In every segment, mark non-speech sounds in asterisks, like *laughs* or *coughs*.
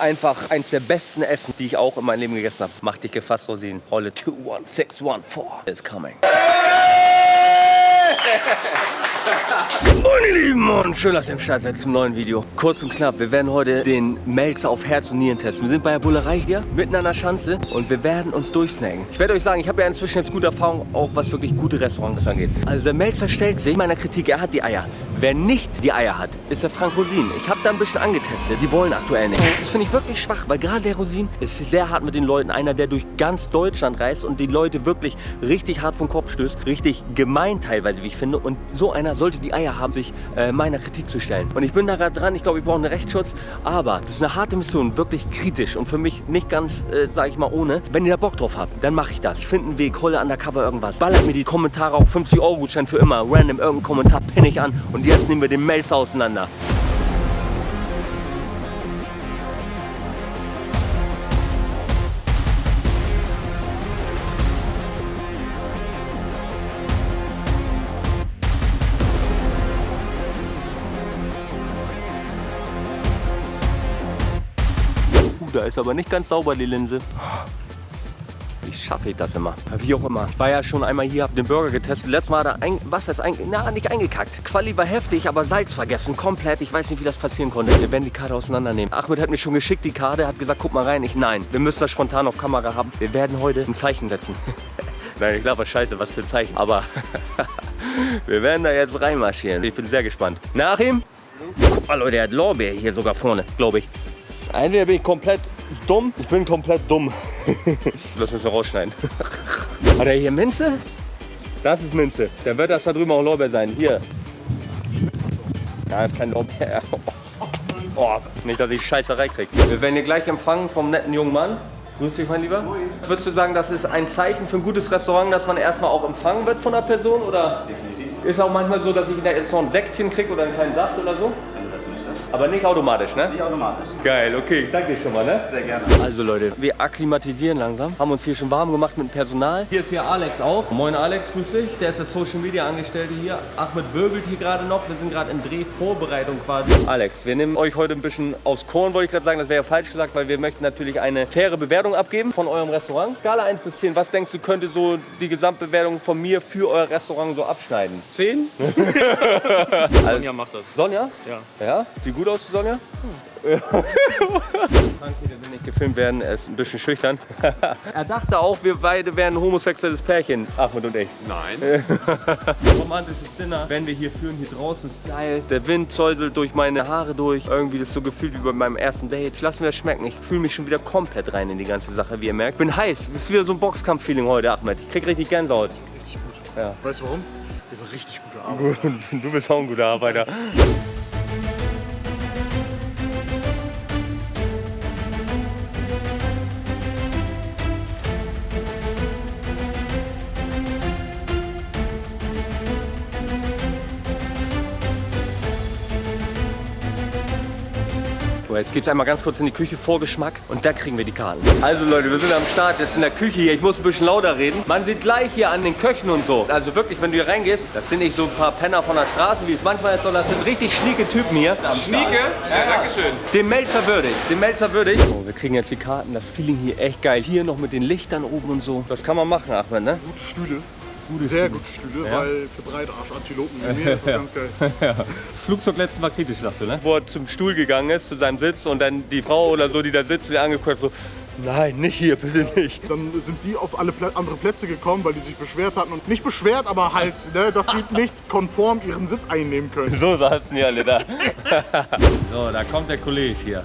Einfach eins der besten Essen, die ich auch in meinem Leben gegessen habe. Mach dich gefasst, Rosinen. Rolle 21614 is coming. *laughs* Meine Lieben und schön, dass ihr im Start seid zum neuen Video. Kurz und knapp, wir werden heute den Melzer auf Herz und Nieren testen. Wir sind bei der Bullerei hier, mitten an der Schanze und wir werden uns durchsnacken. Ich werde euch sagen, ich habe ja inzwischen jetzt gute Erfahrung, auch was wirklich gute Restaurants angeht. Also der Melzer stellt sich meiner Kritik, er hat die Eier. Wer nicht die Eier hat, ist der Frank Rosin. Ich habe da ein bisschen angetestet. Die wollen aktuell nicht. Das finde ich wirklich schwach, weil gerade der Rosin ist sehr hart mit den Leuten. Einer, der durch ganz Deutschland reist und die Leute wirklich richtig hart vom Kopf stößt. Richtig gemein teilweise, wie ich finde. Und so einer sollte die Eier haben, sich äh, meiner Kritik zu stellen. Und ich bin da gerade dran. Ich glaube, ich brauche einen Rechtsschutz. Aber das ist eine harte Mission, wirklich kritisch und für mich nicht ganz, äh, sage ich mal, ohne. Wenn ihr da Bock drauf habt, dann mache ich das. Ich finde einen Weg, hole undercover irgendwas. Ballert mir die Kommentare auf 50 Euro Gutschein für immer. Random irgendeinen Kommentar pinne ich an. Und jetzt nehmen wir den Melzer auseinander. Da ist aber nicht ganz sauber die Linse. Schaffe ich das immer? Wie auch immer. Ich war ja schon einmal hier, habe den Burger getestet. Letztes Mal hat er ein, was ist ein, na, nicht eingekackt. Quali war heftig, aber Salz vergessen. Komplett. Ich weiß nicht, wie das passieren konnte. Wir werden die Karte auseinandernehmen. Ahmed hat mir schon geschickt die Karte, hat gesagt, guck mal rein. Ich, nein, wir müssen das spontan auf Kamera haben. Wir werden heute ein Zeichen setzen. *laughs* nein, ich glaube, scheiße, was für ein Zeichen. Aber *laughs* wir werden da jetzt reinmarschieren. Ich bin sehr gespannt. Nach ihm? Mal, Leute, er hat Lorbeer hier sogar vorne, glaube ich. Entweder bin ich komplett dumm, ich bin komplett dumm. das müssen wir rausschneiden. Hat er hier Minze? Das ist Minze. Dann wird das da drüben auch Lorbeer sein. Hier. Ja, ist kein Lorbeer. *laughs* Oh, nicht, dass ich Scheißerei kriege. Wir werden hier gleich empfangen vom netten jungen Mann. Grüß dich, mein Lieber. Würdest du sagen, das ist ein Zeichen für ein gutes Restaurant, dass man erstmal auch empfangen wird von der Person? Oder Definitiv, ist auch manchmal so, dass ich jetzt noch ein Säckchen kriege oder einen kleinen Saft oder so? Aber nicht automatisch, ne? Nicht automatisch. Geil, okay. Danke dir schon mal, ne? Sehr gerne. Also Leute, wir akklimatisieren langsam, haben uns hier schon warm gemacht mit dem Personal. Hier ist hier Alex auch. Moin Alex, grüß dich. Der ist der Social Media Angestellte hier. Ahmed wirbelt hier gerade noch. Wir sind gerade in Drehvorbereitung quasi. Alex, wir nehmen euch heute ein bisschen aufs Korn, wollte ich gerade sagen. Das wäre ja falsch gesagt, weil wir möchten natürlich eine faire Bewertung abgeben von eurem Restaurant. Skala 1 bis 10, was denkst du, könnte so die Gesamtbewertung von mir für euer Restaurant so abschneiden? 10? *laughs* Sonja macht das. Sonja? Ja. Ja? Sieht gut aus, die Sonja? *laughs* Hier, der will nicht gefilmt werden, er ist ein bisschen schüchtern. *laughs* er dachte auch, wir beide wären ein homosexuelles Pärchen, Ahmed und ich. Nein. *laughs* Romantisches Dinner werden wir hier führen, hier draußen ist geil. Der Wind säuselt durch meine Haare durch. Irgendwie das so gefühlt wie bei meinem ersten Date. Ich lasse mir das schmecken. Ich fühle mich schon wieder komplett rein in die ganze Sache, wie ihr merkt. Bin heiß. Das ist wieder so ein Boxkampf-Feeling heute, Ahmed. Ich krieg richtig Gänsehaut. Richtig gut. Ja. Weißt du warum? Wir sind richtig gute Arbeit. Du bist auch ein guter Arbeiter. So, Jetzt geht's einmal ganz kurz in die Küche, Vorgeschmack und da kriegen wir die Karten. Also Leute, wir sind am Start, jetzt in der Küche hier. Ich muss ein bisschen lauter reden. Man sieht gleich hier an den Köchen und so. Also wirklich, wenn du hier reingehst, das sind nicht so ein paar Penner von der Straße, wie es manchmal ist, sondern das sind richtig schnieke Typen hier. Schnieke? Ja, danke schön. Dem Melzer würdig, dem Melzer würdig. Oh, wir kriegen jetzt die Karten, das Feeling hier echt geil. Hier noch mit den Lichtern oben und so. Das kann man machen, Ahmed, ne? Gute Stühle. Sehr gute Stühle, weil für Breitarsch-Antilopen wie mir ist das *laughs* ganz geil. Flugzeug letztes Mal kritisch, sagst du, ne? Wo er zum Stuhl gegangen ist, zu seinem Sitz und dann die Frau oder so, die da sitzt, die angeguckt hat, so, nein, nicht hier, bitte nicht. Dann sind die auf alle Plä andere Plätze gekommen, weil die sich beschwert hatten. Und nicht beschwert, aber halt, ne, dass sie *laughs* nicht konform ihren Sitz einnehmen können. So saßen die alle da. *laughs* so, da kommt der Kollege hier.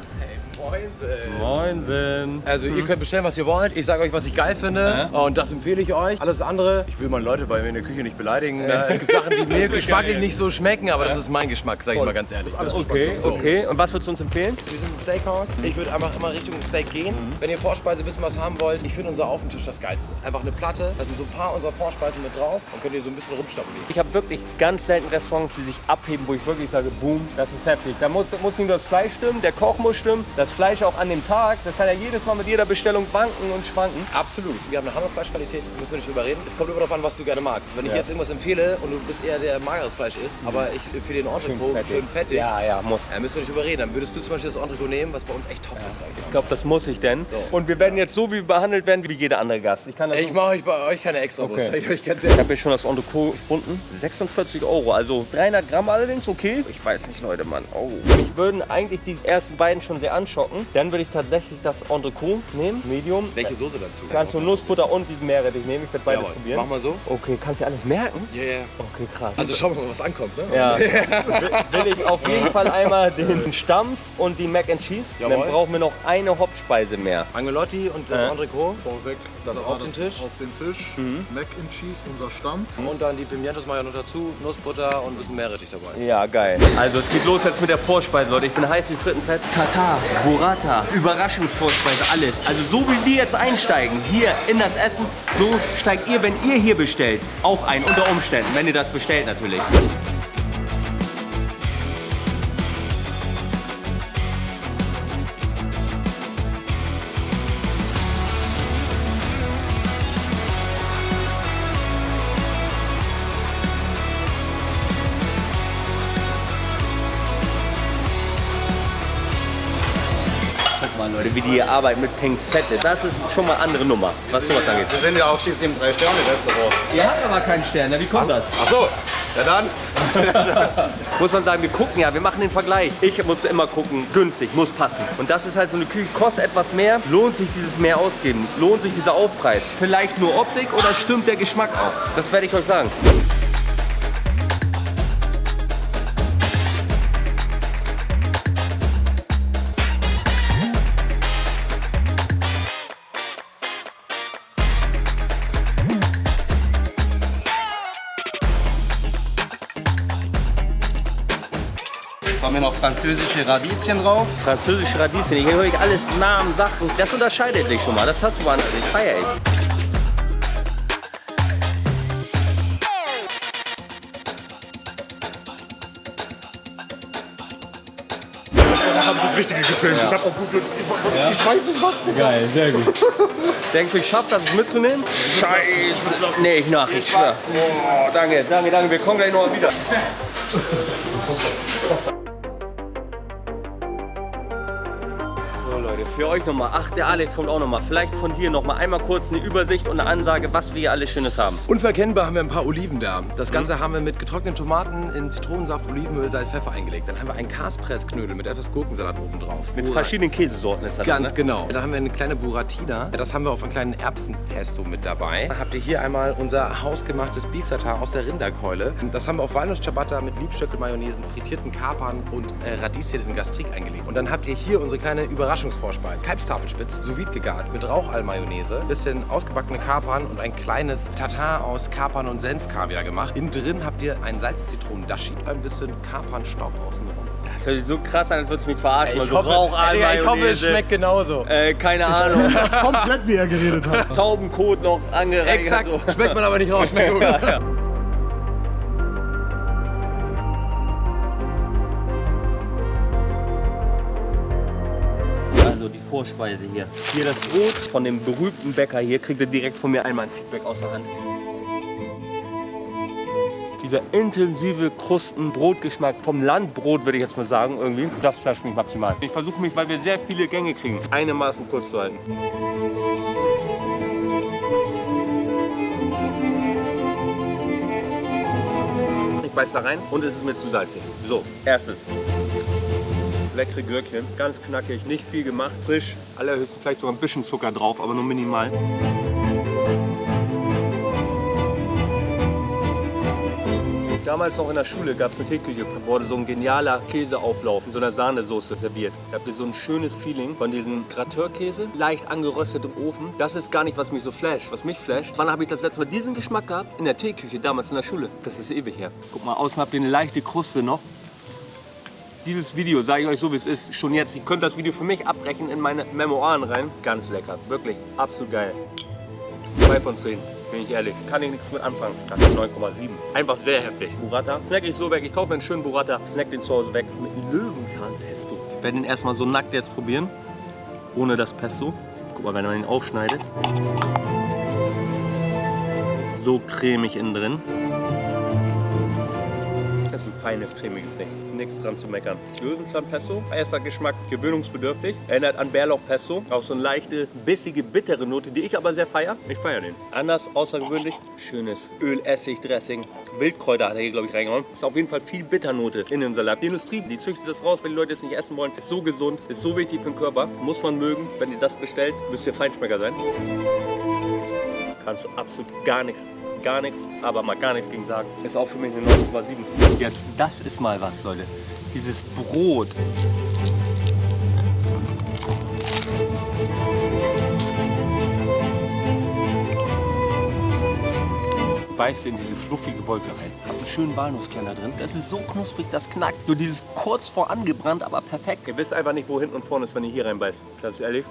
Moinsen. Moinsen. Also ihr könnt bestellen, was ihr wollt. Ich sage euch, was ich geil finde. Und das empfehle ich euch. Alles andere, ich will meine Leute bei mir in der Küche nicht beleidigen. ne? Es gibt Sachen, die *laughs* mir geschmacklich nicht so schmecken, aber das ist mein Geschmack, sage ich mal ganz ehrlich. Okay, So. okay. Und was würdest du uns empfehlen? Wir sind ein Steakhouse. Ich würde einfach immer Richtung Steak gehen. Wenn ihr Vorspeise ein bisschen was haben wollt, ich finde unser Aufentisch das geilste. Einfach eine Platte, da sind so ein paar unserer Vorspeisen mit drauf und könnt ihr so ein bisschen rumstapelieren. Ich habe wirklich ganz selten Restaurants, die sich abheben, wo ich wirklich sage, boom, das ist heftig. Da muss, muss nicht nur das Fleisch stimmen, der Koch muss stimmen, das Fleisch auch an dem Tag, das kann ja jedes Mal mit jeder Bestellung wanken und schwanken. Absolut. Wir haben eine Hammerfleischqualität, müssen wir nicht drüber reden. Es kommt immer darauf an, was du gerne magst. Wenn ich jetzt irgendwas empfehle und du bist eher der mageres Fleisch isst, aber ich empfehle den Entrecot schön fettig, Ja, ja, muss. ja, müssen wir nicht drüber reden. Dann würdest du zum Beispiel das Entrecot nehmen, was bei uns echt top ist. Sag ich Ich glaube, das muss ich denn. Und wir werden jetzt so wie behandelt werden wie jeder andere Gast. Ich kann Ich so- mache euch bei euch keine extra Okay. Ich Ich habe hier schon das Entrecot gefunden. 46 Euro, also 300 Gramm allerdings, okay. Ich weiß nicht, Leute, Mann. Oh. Mich würden eigentlich die ersten beiden schon sehr anschocken. Dann würde ich tatsächlich das Entrecot nehmen, Medium. Welche Soße dazu? Kannst du Nussbutter und diesen Meerrettich nehmen. Ich werde beides Jawohl. probieren. Mach mal so. Okay, kannst du alles merken? Ja, ja. Okay, krass. Also schauen wir mal, was ankommt. Ne? ja. *laughs* will ich auf jeden Fall einmal den Stampf und die Mac and Cheese. Jawohl. Dann brauchen wir noch eine Hauptspeise mehr. Angelotti und das Äh. Entrecot. Vorweg, Das auf den Tisch? Auf den Tisch. Mac and Cheese, unser Stampf. Und dann die Pimientos mache ich noch dazu, Nussbutter und ein bisschen Meerrettich dabei. Ja, geil. Also es geht los jetzt mit der Vorspeise, Leute. Ich bin heiß wie Frittenfett. Tata, Burrata, Überraschungsvorspeise, alles. Also so wie wir jetzt einsteigen hier in das Essen, so steigt ihr, wenn ihr hier bestellt, auch ein. Unter Umständen, wenn ihr das bestellt natürlich. Leute, wie die hier arbeiten mit Pinzette. Das ist schon mal andere Nummer, was sowas angeht. Wir sind ja auch schließlich im Drei-Sterne-Restaurant. Ihr habt aber keinen Stern, wie kommt das? Ach so, ja dann. *laughs* Muss man sagen, wir gucken ja, wir machen den Vergleich. Ich muss immer gucken, günstig, muss passen. Und das ist halt so eine Küche, kostet etwas mehr, lohnt sich dieses mehr ausgeben, lohnt sich dieser Aufpreis. Vielleicht nur Optik oder stimmt der Geschmack auch? Das werde ich euch sagen. Wir noch französische Radieschen drauf. Französische Radieschen, hier höre ich alles Namen, Sachen. Das unterscheidet sich schon mal, das hast du woanders nicht. Feier ich. Habe ich das Richtige gefilmt. Ich habe auch gut. Ich, ich weiß nicht was. Geil, sehr gut. Denkst du, ich schaff das mitzunehmen? Scheiße. Nee, ich nach, ich schwör. Oh, danke, danke, danke. Wir kommen gleich noch mal wieder. *laughs* für euch nochmal. Ach, der Alex kommt auch nochmal. Vielleicht von dir nochmal einmal kurz eine Übersicht und eine Ansage, was wir hier alles Schönes haben. Unverkennbar haben wir ein paar Oliven da. Das Ganze haben wir mit getrockneten Tomaten in Zitronensaft, Olivenöl, Salz, Pfeffer eingelegt. Dann haben wir einen Kaspressknödel mit etwas Gurkensalat oben drauf. Mit verschiedenen Käsesorten ist das. Ganz ne? genau. Dann haben wir eine kleine Buratina. Das haben wir auf einem kleinen Erbsenpesto mit dabei. Dann habt ihr hier einmal unser hausgemachtes Beef Tartar aus der Rinderkeule. Das haben wir auf Walnuss-Ciabatta mit Liebstöckel-Mayonnaisen, frittierten Kapern und äh, Radieschen in Gastrik eingelegt. Und dann habt ihr hier unsere kleine Überraschungsvorspeise. Kalbstafelspitz, sous vide gegart mit Rauchall-Mayonnaise, bisschen ausgebackene Kapern und ein kleines Tartar aus Kapern und Senfkaviar gemacht. Innen drin habt ihr einen Salzzitronen-Dashi, ein bisschen Kapernstaub außenrum. Das hört sich so krass an, als würdest du mich verarschen. Ich Also hoffe, Digga, ich hoffe, es schmeckt genauso. Äh, keine Ahnung. Komplett wie er geredet hat. Taubenkot noch angereichert. Exakt, So. schmeckt man aber nicht raus. Schmeckt gut. Also die Vorspeise hier. Hier das Brot von dem berühmten Bäcker hier. Kriegt ihr direkt von mir einmal ein Feedback aus der Hand. Dieser intensive Krusten-Brotgeschmack vom Landbrot, würde ich jetzt mal sagen, irgendwie. Das flasht mich maximal. Ich versuche mich, weil wir sehr viele Gänge kriegen, einigermaßen kurz zu halten. Ich beiß da rein und es ist mir zu salzig. So, erstes. Leckere Gürkchen, ganz knackig, nicht viel gemacht, frisch, allerhöchstens vielleicht sogar ein bisschen Zucker drauf, aber nur minimal. Damals noch in der Schule gab es eine Teeküche, da wurde so ein genialer Käseauflauf in so einer Sahnesoße serviert. Da habt ihr so ein schönes Feeling von diesem Grateurkäse, leicht angeröstet im Ofen. Das ist gar nicht, was mich so flasht. Was mich flasht, wann habe ich das letzte Mal diesen Geschmack gehabt? In der Teeküche, damals in der Schule. Das ist ewig her. Guck mal, außen habt ihr eine leichte Kruste noch. Dieses Video, sage ich euch so wie es ist, schon jetzt. Ihr könnt das Video für mich abbrechen in meine Memoiren rein. Ganz lecker, wirklich, absolut geil. 2 von 10, bin ich ehrlich. Kann ich nichts mit anfangen. Das ist 9,7. Einfach sehr heftig. Burrata. Snack ich so weg. Ich kaufe mir einen schönen Burrata, snack den zu Hause weg. Mit Löwenzahnpesto. Ich werde ihn erstmal so nackt jetzt probieren. Ohne das Pesto. Guck mal, wenn man ihn aufschneidet. So cremig innen drin. Feines, cremiges Ding. Nichts dran zu meckern. Löwenzahn-Pesto, erster Geschmack, gewöhnungsbedürftig. Erinnert an Bärlauch-Pesto. Auch so eine leichte, bissige, bittere Note, die ich aber sehr feiere. Ich feiere den. Anders, außergewöhnlich. Schönes Öl, Essig, Dressing. Wildkräuter hat er hier, glaube ich, reingehauen. Ist auf jeden Fall viel Bitternote in dem Salat. Die Industrie, die züchtet das raus, wenn die Leute es nicht essen wollen. Ist so gesund, ist so wichtig für den Körper. Muss man mögen. Wenn ihr das bestellt, müsst ihr Feinschmecker sein. Kannst du absolut gar nichts, gar nichts, aber mal gar nichts gegen sagen. Ist auch für mich eine 9,7. Jetzt, das ist mal was, Leute. Dieses Brot. beißt in diese fluffige Wolke rein. Hab einen schönen Walnusskern da drin. Das ist so knusprig, das knackt. So dieses kurz vor angebrannt, aber perfekt. Ihr wisst einfach nicht, wo hinten und vorne ist, wenn ihr hier reinbeißt. Ganz ehrlich.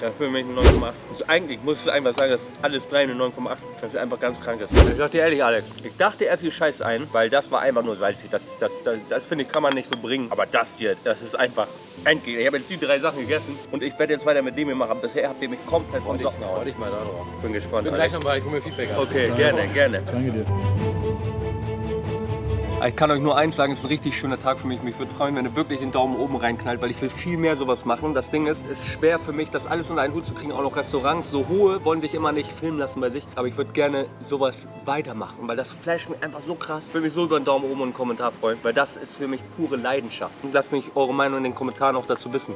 Das für mich eine 9,8. Also eigentlich muss ich einfach sagen, dass alles drei eine 9,8. Das ist einfach ganz krank ist. Ich sag dir ehrlich, Alex, ich dachte erst, ihr scheiß ein, weil das war einfach nur salzig. Das, das, das, das finde ich, kann man nicht so bringen. Aber das hier, das ist einfach endgültig. Ich habe jetzt die drei Sachen gegessen und ich werde jetzt weiter mit dem hier machen. Bisher habt ihr mich komplett dich, Socken freu dich mal da drauf. Bin gespannt. Bin gleich nochmal, ich hole mir Feedback an. Okay, gerne, gerne. Danke dir. Ich kann euch nur eins sagen, es ist ein richtig schöner Tag für mich. Mich würde freuen, wenn ihr wirklich den Daumen oben reinknallt, weil ich will viel mehr sowas machen. Das Ding ist, es ist schwer für mich, das alles unter einen Hut zu kriegen. Auch noch Restaurants, so hohe, wollen sich immer nicht filmen lassen bei sich. Aber ich würde gerne sowas weitermachen, weil das flasht mich einfach so krass. Ich würde mich so über einen Daumen oben und einen Kommentar freuen, weil das ist für mich pure Leidenschaft. Und lasst mich eure Meinung in den Kommentaren auch dazu wissen.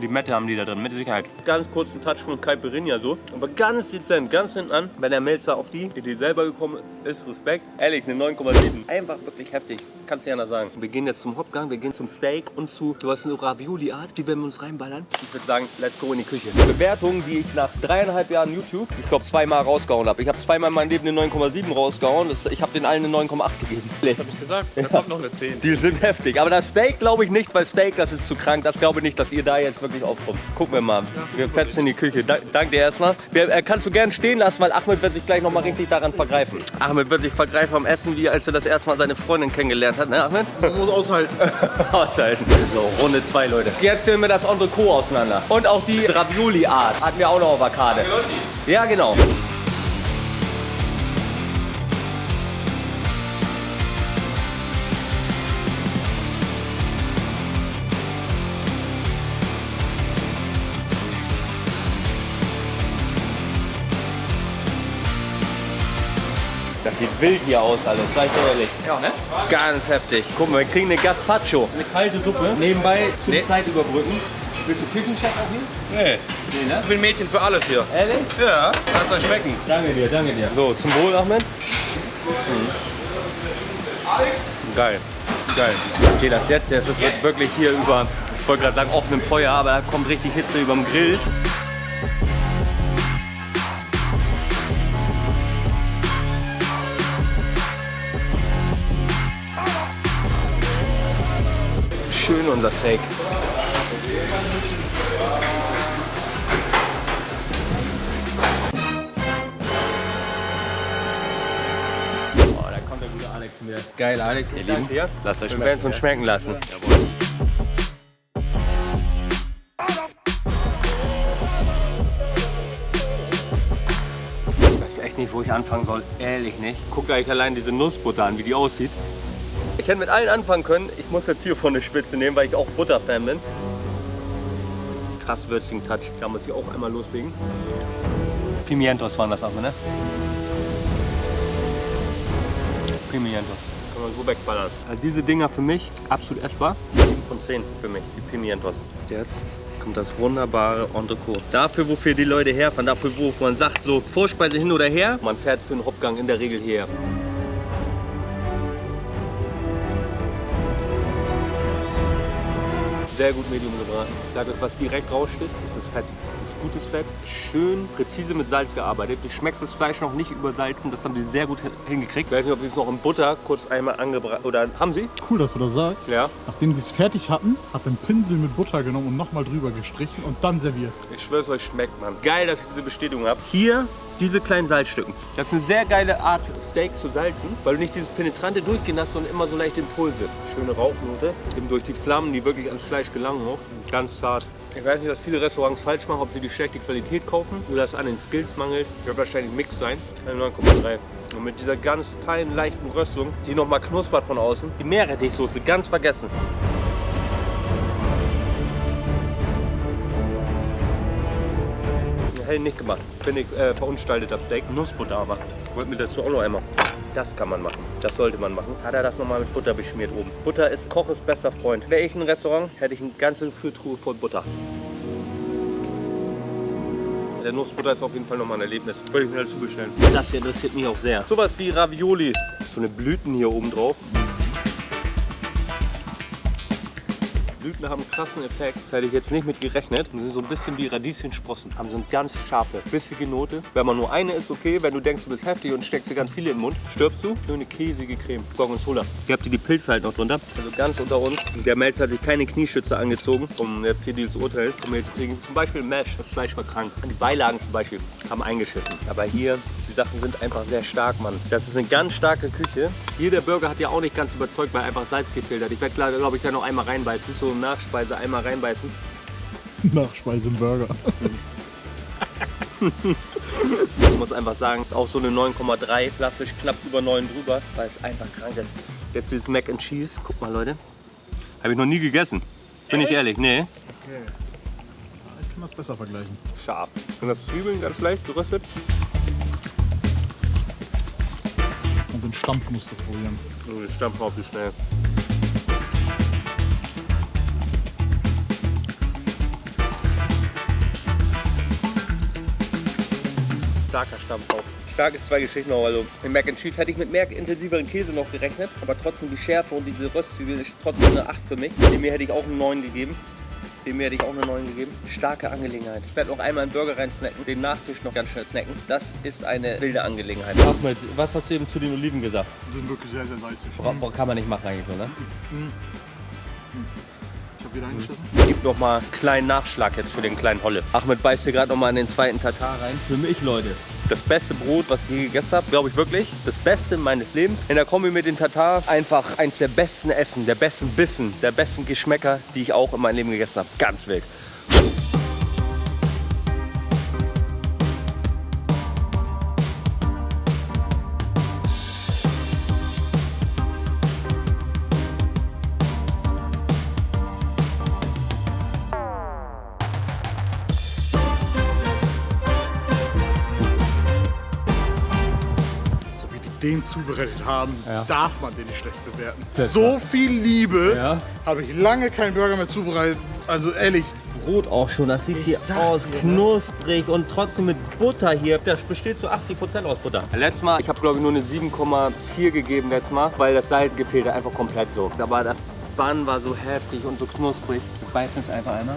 Die Mette haben die da drin, mit Sicherheit. Ganz kurzen Touch von Caipirinha so, aber ganz dezent, ganz hinten an. Wenn der Melzer auf die Idee selber gekommen ist, Respekt. Ehrlich, eine 9,7. Einfach wirklich heftig, kannst du ja anders sagen. Wir gehen jetzt zum Hauptgang, wir gehen zum Steak und zu, du hast eine Ravioli-Art, die werden wir uns reinballern. Ich würde sagen, let's go in die Küche. Bewertungen, die ich nach dreieinhalb Jahren YouTube, ich glaube zweimal rausgehauen habe. Ich habe zweimal in meinem Leben eine 9,7 rausgehauen, das, ich habe den allen eine 9,8 gegeben. Hab ich gesagt, da kommt noch eine 10. Die sind heftig. Aber das Steak glaube ich nicht, weil Steak, das ist zu krank. Das glaube ich nicht, dass ihr da jetzt wirklich aufkommt. Gucken wir mal. Wir fetzen in die Küche. Da, danke dir erstmal. Wir, äh, kannst du gern stehen lassen, weil Ahmed wird sich gleich noch mal richtig daran vergreifen. Ahmed wird sich vergreifen am Essen, wie als er das erste Mal seine Freundin kennengelernt hat. Ne, Ahmed? Man muss aushalten. *laughs* Aushalten. So, Runde 2, Leute. Jetzt nehmen wir das Entrecot auseinander. Und auch die Ravioli-Art hatten wir auch noch auf der Karte. Ja, genau. Das sieht wild hier aus alles, sag ich dir ehrlich. Ja, ne? Ganz heftig. Guck mal, wir kriegen eine Gazpacho. Eine kalte Suppe. Nebenbei zum Nee. Zeit überbrücken. Willst du Küchenchef auch hier? Nee. Nee, ne? Ich bin Mädchen für alles hier. Ehrlich? Ja, lass euch schmecken. Danke dir, danke dir. So, zum Wohl, Ahmed. Mhm. Geil, geil. Ich sehe das jetzt, es wird wirklich hier über, ich wollte gerade sagen offenem Feuer, aber da kommt richtig Hitze über dem Grill. Schön unser Steak. Oh, da kommt der gute Alex wieder. Geil, Alex, ihr Lieben. Lasst euch Wir werden es uns schmecken lassen. Jawohl. Ich weiß echt nicht, wo ich anfangen soll. Ehrlich nicht. Guckt euch allein diese Nussbutter an, wie die aussieht. Ich hätte mit allen anfangen können. Ich muss jetzt hier von der Spitze nehmen, weil ich auch Butterfan bin. Krass würzigen Touch. Da muss ich auch einmal loslegen. Pimientos waren das aber, ne? Pimientos. Kann man so wegballern. Also diese Dinger für mich absolut essbar. 7 von 10 für mich, die Pimientos. Jetzt kommt das wunderbare Entrecot. Dafür, wofür die Leute herfahren, dafür, wo man sagt, so Vorspeise hin oder her, man fährt für einen Hauptgang in der Regel her. Sehr gut Medium gebraten. Ich sage euch, was direkt raussteht, ist das Fett. Gutes Fett, schön präzise mit Salz gearbeitet. Du schmeckst das Fleisch noch nicht übersalzen, das haben sie sehr gut hingekriegt. Ich weiß nicht, ob sie es noch in Butter kurz einmal angebraten oder haben sie? Cool, dass du das sagst. Ja. Nachdem die es fertig hatten, hat einen Pinsel mit Butter genommen und nochmal drüber gestrichen und dann serviert. Ich schwör's euch, schmeckt man. Geil, dass ich diese Bestätigung habe. Hier diese kleinen Salzstücken. Das ist eine sehr geile Art, Steak zu salzen, weil du nicht dieses penetrante Durchgehen hast, sondern immer so leichte Impulse. Schöne Rauchnote, eben durch die Flammen, die wirklich ans Fleisch gelangen hoch. Ganz zart. Ich weiß nicht, was viele Restaurants falsch machen, ob sie die schlechte Qualität kaufen oder es an den Skills mangelt. Wird wahrscheinlich Mix sein. Eine 9,3. Und mit dieser ganz feinen, leichten Röstung, die nochmal knuspert von außen. Die Meerrettichsoße, ganz vergessen. hell nicht gemacht. Finde ich äh, verunstaltet das Steak. Nussbutter aber. Wollt mir dazu auch noch einmal. Das kann man machen. Das sollte man machen. Hat er das nochmal mit Butter beschmiert oben. Butter ist Koches bester Freund. Wäre ich ein Restaurant, hätte ich eine ganze Fülltruhe voll Butter. Der Nussbutter ist auf jeden Fall nochmal ein Erlebnis. Würde ich mir dazu bestellen. Das hier interessiert mich auch sehr. Sowas wie Ravioli. So eine Blüten hier oben drauf. Blüten haben einen krassen Effekt. Das hätte ich jetzt nicht mit gerechnet. Die sind so ein bisschen wie Radieschensprossen. Haben so eine ganz scharfe, bissige Note. Wenn man nur eine ist, okay. Wenn du denkst, du bist heftig und steckst dir ganz viele in den Mund, stirbst du. Schöne käsige Creme. Gorgonzola. Hier habt ihr die Pilze halt noch drunter. Also ganz unter uns. Der Melz hat sich keine Knieschütze angezogen, um jetzt hier dieses Urteil von mir zu kriegen. Zum Beispiel Mesh. Das Fleisch war krank. Die Beilagen zum Beispiel haben eingeschissen. Aber hier die Sachen sind einfach sehr stark, Mann. Das ist eine ganz starke Küche. Hier der Burger hat ja auch nicht ganz überzeugt, weil einfach Salz gefehlt hat. Ich werde, glaube ich, da noch einmal reinbeißen. So Nachspeise einmal reinbeißen. *laughs* Nachspeise im Burger. *laughs* ich muss einfach sagen, auch so eine 9,3, klassisch knapp über 9 drüber, weil es einfach krank ist. Jetzt dieses Mac and Cheese, guck mal Leute, habe ich noch nie gegessen. Bin ich ehrlich, nee. Okay. Ich kann das besser vergleichen. Scharf. Und das Zwiebeln ganz leicht geröstet. Und den Stampf musst du probieren. Oh, den Stampf auf wie schnell. Starker Stampf auch. Starke zwei Geschichten auch. Also im Mac and Cheese hätte ich mit mehr intensiveren Käse noch gerechnet, aber trotzdem die Schärfe und diese Röstzwiebel ist trotzdem eine 8 für mich. Dem hier hätte ich auch einen 9 gegeben. Dem hier hätte ich auch eine 9 gegeben. Starke Angelegenheit. Ich werde noch einmal einen Burger rein snacken, den Nachtisch noch ganz schnell snacken. Das ist eine wilde Angelegenheit. Ahmed, was hast du eben zu den Oliven gesagt? Die sind wirklich sehr, sehr salzig. Kann man nicht machen eigentlich so, ne? Ich habe wieder eingeschissen. Gib noch mal einen kleinen Nachschlag jetzt für den kleinen Holle. Ahmed beißt hier gerade noch mal in den zweiten Tatar rein. Für mich, Leute, das beste Brot, was ich je gegessen habe, glaube ich wirklich. Das Beste meines Lebens. In der Kombi mit den Tatar einfach eins der besten Essen, der besten Bissen, der besten Geschmäcker, die ich auch in meinem Leben gegessen habe. Ganz wild. Den zubereitet haben, Ja. darf man den nicht schlecht bewerten. So viel Liebe Ja. habe ich lange keinen Burger mehr zubereitet. Also ehrlich, Brot auch schon, das sieht hier sag aus, dir, ne? knusprig und trotzdem mit Butter hier. Das besteht zu 80% aus Butter. Letztes Mal, ich habe glaube ich nur eine 7,4 gegeben letztes Mal, weil das Salz gefehlt hat, einfach komplett so. Aber das Bann war so heftig und so knusprig. Wir beißen es einfach einmal.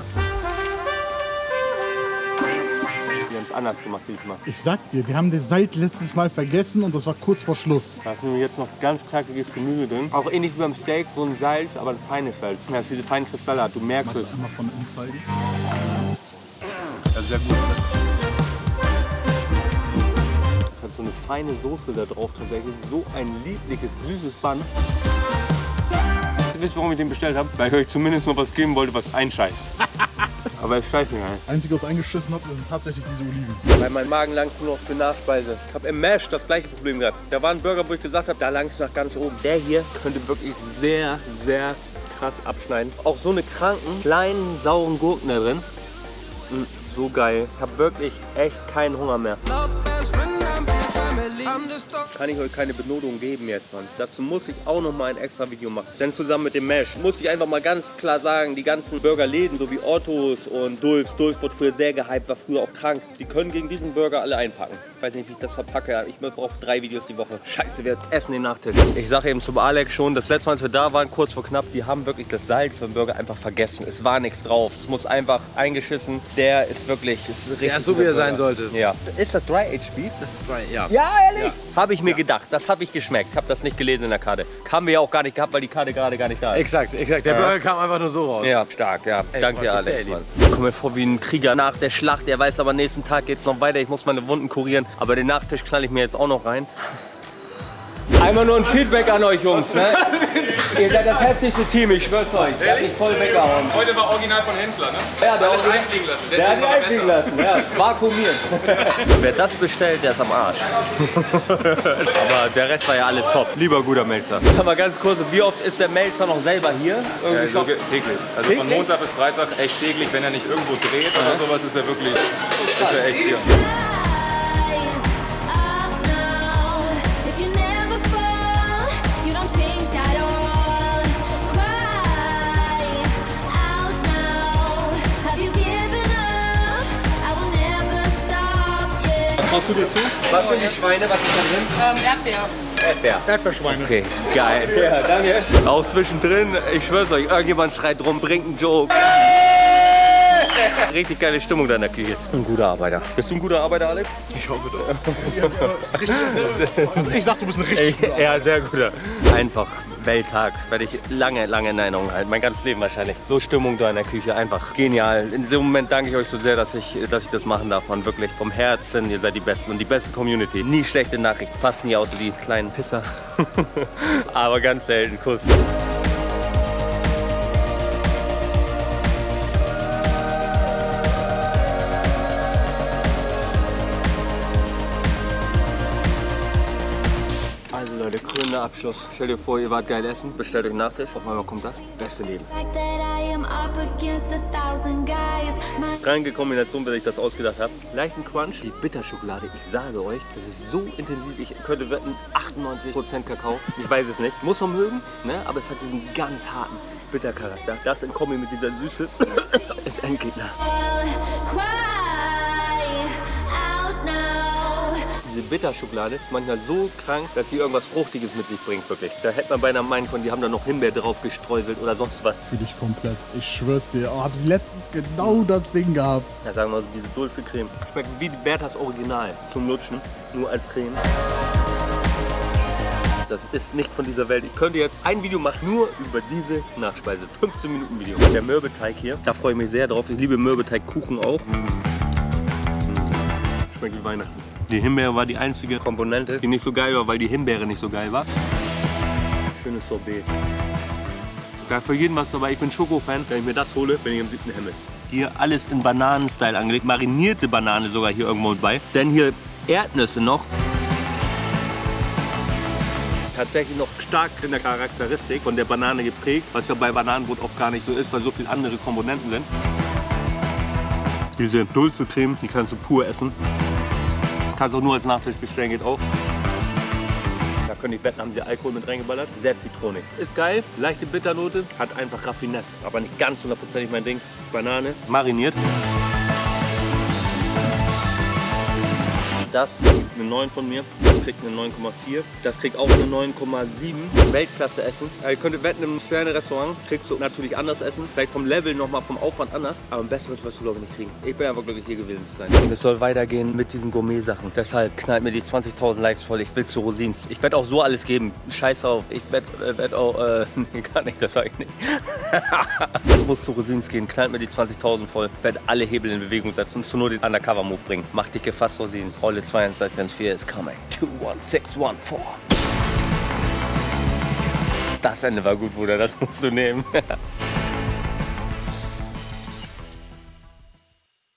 Wir haben es anders gemacht diesmal. ich sag dir, die haben den Salz letztes Mal vergessen und das war kurz vor Schluss. Da ist nämlich jetzt noch ganz knackiges Gemüse drin. Auch ähnlich wie beim Steak, so ein Salz, aber ein feines Salz. Das diese feinen Kristalle hat, du merkst Magst es. du einmal von innen zeigen? Ja, sehr gut. Das hat so eine feine Soße da drauf tatsächlich. So ein liebliches, süßes. Ihr wisst, warum ich den bestellt habe? Weil ich euch zumindest noch was geben wollte, was einscheißt. *laughs* Aber es scheißt nicht ein. Einzige, was eingeschissen hat, sind tatsächlich diese Oliven. Weil mein Magen langt nur noch für Nachspeise. Ich habe im Mash das gleiche Problem gehabt. Da war ein Burger, wo ich gesagt habe, da langt es nach ganz oben. Der hier könnte wirklich sehr, sehr krass abschneiden. Auch so eine kranken, kleinen, sauren Gurken da drin. Mm, so geil. Ich habe wirklich echt keinen Hunger mehr. Kann ich euch keine Benotung geben jetzt, Mann. Dazu muss ich auch noch mal ein extra Video machen. Denn zusammen mit dem Mesh muss ich einfach mal ganz klar sagen, die ganzen Burgerläden, so wie Ottos und Dulfs, Dulf wurde früher sehr gehypt, war früher auch krank. Die können gegen diesen Burger alle einpacken. Weiß nicht, wie ich das verpacke. Ich brauche drei Videos die Woche. Scheiße, wir essen den Nachtisch. Ich sage eben zum Alex schon, das letzte Mal, als wir da waren, kurz vor knapp, die haben wirklich das Salz beim Burger einfach vergessen. Es war nichts drauf. Es muss einfach eingeschissen. Der ist wirklich, ist richtig Der ist so, wie er sein sollte. Ja. Ist das Dry Aged Beef? Das, ja. Ja, ehrlich? Habe ich mir gedacht. Das habe ich geschmeckt. Habe das nicht gelesen in der Karte. Haben wir ja auch gar nicht gehabt, weil die Karte gerade gar nicht da ist. Exakt, exakt. Der Burger kam einfach nur so raus. Ja, stark, ja. Danke dir, Mann, ist Alex. ja Mann. Ich komme mir vor wie ein Krieger nach der Schlacht. Er weiß aber, nächsten Tag geht es noch weiter. Ich muss meine Wunden kurieren. Aber den Nachtisch knall ich mir jetzt auch noch rein. Einmal nur ein Feedback an euch Jungs. Ne? Ihr seid das heftigste Team, ich schwör's euch. Ihr habt mich voll weggehauen. Heute war original von Hensler, ne? Ja, der, Original- einfliegen lassen. der hat die Letztes Mal war einfliegen besser. lassen. Ja, vakuumiert. Wer das bestellt, der ist am Arsch. *laughs* Aber der Rest war ja alles top. Lieber guter Melzer. Sag mal ganz kurz, wie oft ist der Melzer noch selber hier? Irgendwie Ja, so täglich. Also Täglich? von Montag bis Freitag echt täglich, wenn er nicht irgendwo dreht oder sowas, ist er wirklich ist er echt hier. Machst du dir zu? Was sind die Schweine? Was ist da drin? Ähm, Erdbeer. Erdbeer. Erdbeerschweine. Okay, geil. Ja, danke. Auch zwischendrin, ich schwör's euch, irgendjemand schreit rum, bringt einen Joke. Richtig geile Stimmung da in der Küche. Ein guter Arbeiter. Bist du ein guter Arbeiter, Alex? Ich hoffe doch. *laughs* Ich sag, du bist ein richtig guter. Ja, sehr guter. Einfach Welttag. Werde ich lange, lange in Erinnerung halten. Mein ganzes Leben wahrscheinlich. So Stimmung da in der Küche. Einfach genial. In diesem Moment danke ich euch so sehr, dass ich, dass ich das machen darf. Und wirklich vom Herzen, ihr seid die Besten und die beste Community. Nie schlechte Nachrichten. Fast nie außer die kleinen Pisser. *laughs* Aber ganz selten. Kuss. Krönender Abschluss. Stellt ihr vor, ihr wart geil essen, bestellt euch einen Nachtisch. Auf einmal kommt das. Beste Leben. Kranke Kombination, bis ich das ausgedacht habe. Leichten Crunch, die Bitterschokolade. Ich sage euch, das ist so intensiv. Ich könnte wetten, 98% Kakao. Ich weiß es nicht. Muss man mögen, ne? aber es hat diesen ganz harten Bittercharakter. Das in Kombi mit dieser Süße *coughs* ist Endgegner. Diese Bitterschokolade ist manchmal so krank, dass sie irgendwas Fruchtiges mit sich bringt, wirklich. Da hätte man beinahe meinen können, die haben da noch Himbeer drauf gestreuselt oder sonst was. Fühl dich komplett. Ich schwör's dir. Oh, hab ich letztens genau das Ding gehabt. Ja, sagen wir mal so, diese Dulce Creme. Schmeckt wie die Berthas Original zum Lutschen, nur als Creme. Das ist nicht von dieser Welt. Ich könnte jetzt ein Video machen, nur über diese Nachspeise. 15 Minuten Video. Der Mürbeteig hier, da freue ich mich sehr drauf. Ich liebe Mürbeteigkuchen auch. Schmeckt wie Weihnachten. Die Himbeere war die einzige Komponente, die nicht so geil war, weil die Himbeere nicht so geil war. Schönes Sorbet. Da für jeden was dabei. Ich bin Schoko-Fan. Wenn ich mir das hole, bin ich im siebten Himmel. Hier alles in Bananenstyle angelegt. Marinierte Banane sogar hier irgendwo mit bei. Denn hier Erdnüsse noch. Tatsächlich noch stark in der Charakteristik von der Banane geprägt, was ja bei Bananenbrot oft gar nicht so ist, weil so viele andere Komponenten sind. Diese Dulce Creme, die kannst du pur essen. Kannst auch nur als Nachtisch bestellen, geht auch. Da könnte ich wetten, haben sie Alkohol mit reingeballert. Sehr zitronig. Ist geil, leichte Bitternote, hat einfach Raffinesse, aber nicht ganz hundertprozentig mein Ding. Banane, mariniert. Das kriegt eine 9 von mir, das kriegt eine 9,4, das kriegt auch eine 9,7. Weltklasse Essen. Ihr könntet wetten, im Sterne-Restaurant kriegst du natürlich anders essen, vielleicht vom Level nochmal, vom Aufwand anders, aber ein besseres wirst du glaube ich nicht kriegen. Ich bin einfach glücklich hier gewesen zu sein. Und es soll weitergehen mit diesen Gourmet-Sachen. Deshalb knallt mir die 20.000 Likes voll, ich will zu Rosins. Ich werde auch so alles geben, scheiß auf. Ich werde äh, werd auch, äh, *laughs* nee, gar nicht, das sage ich nicht. *laughs* ich muss zu Rosins gehen, knallt mir die 20.000 voll, werde alle Hebel in Bewegung setzen und zu nur den Undercover-Move bringen. Mach dich gefasst, Rosin. Rolle 21614 is coming. 21614. Das Ende war gut, Bruder, das musst du nehmen. *laughs*